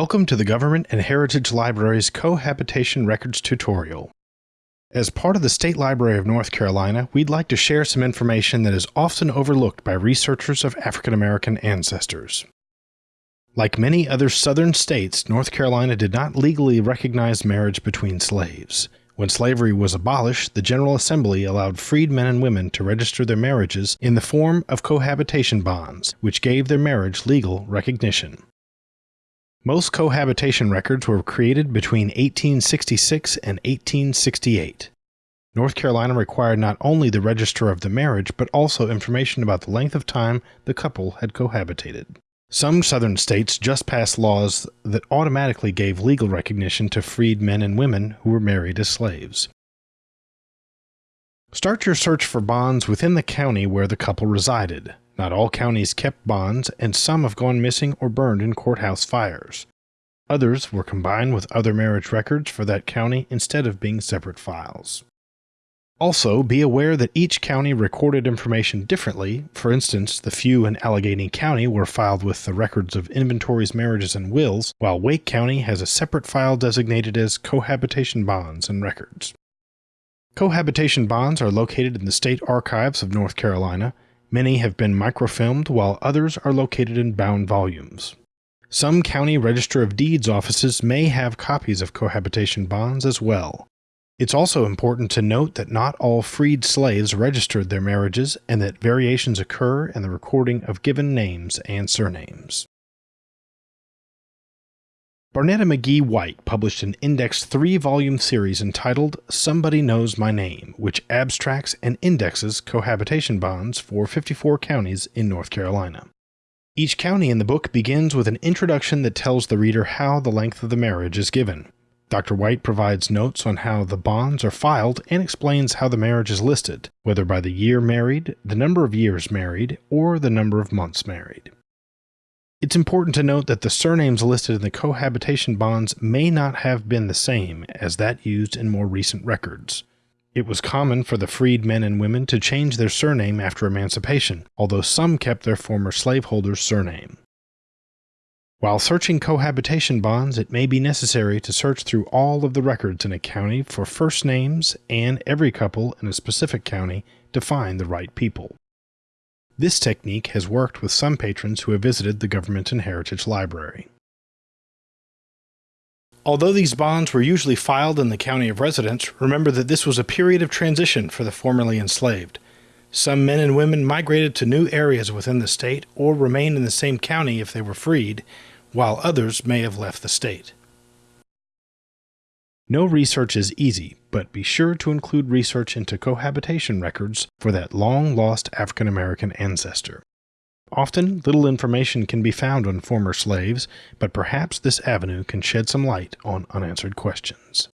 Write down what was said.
Welcome to the Government and Heritage Library's Cohabitation Records tutorial. As part of the State Library of North Carolina, we'd like to share some information that is often overlooked by researchers of African American ancestors. Like many other southern states, North Carolina did not legally recognize marriage between slaves. When slavery was abolished, the General Assembly allowed freed men and women to register their marriages in the form of cohabitation bonds, which gave their marriage legal recognition. Most cohabitation records were created between 1866 and 1868. North Carolina required not only the register of the marriage, but also information about the length of time the couple had cohabitated. Some southern states just passed laws that automatically gave legal recognition to freed men and women who were married as slaves. Start your search for bonds within the county where the couple resided. Not all counties kept bonds, and some have gone missing or burned in courthouse fires. Others were combined with other marriage records for that county instead of being separate files. Also, be aware that each county recorded information differently. For instance, the few in Alleghany County were filed with the records of inventories, marriages, and wills, while Wake County has a separate file designated as cohabitation bonds and records. Cohabitation bonds are located in the State Archives of North Carolina, Many have been microfilmed, while others are located in bound volumes. Some county register of deeds offices may have copies of cohabitation bonds as well. It's also important to note that not all freed slaves registered their marriages and that variations occur in the recording of given names and surnames. Barnetta McGhee White published an index three volume series entitled Somebody Knows My Name, which abstracts and indexes cohabitation bonds for 54 counties in North Carolina. Each county in the book begins with an introduction that tells the reader how the length of the marriage is given. Dr. White provides notes on how the bonds are filed and explains how the marriage is listed, whether by the year married, the number of years married, or the number of months married. It's important to note that the surnames listed in the cohabitation bonds may not have been the same as that used in more recent records. It was common for the freed men and women to change their surname after emancipation, although some kept their former slaveholder's surname. While searching cohabitation bonds, it may be necessary to search through all of the records in a county for first names and every couple in a specific county to find the right people. This technique has worked with some patrons who have visited the Government and Heritage Library. Although these bonds were usually filed in the county of residence, remember that this was a period of transition for the formerly enslaved. Some men and women migrated to new areas within the state or remained in the same county if they were freed, while others may have left the state. No research is easy, but be sure to include research into cohabitation records for that long lost African American ancestor. Often, little information can be found on former slaves, but perhaps this avenue can shed some light on unanswered questions.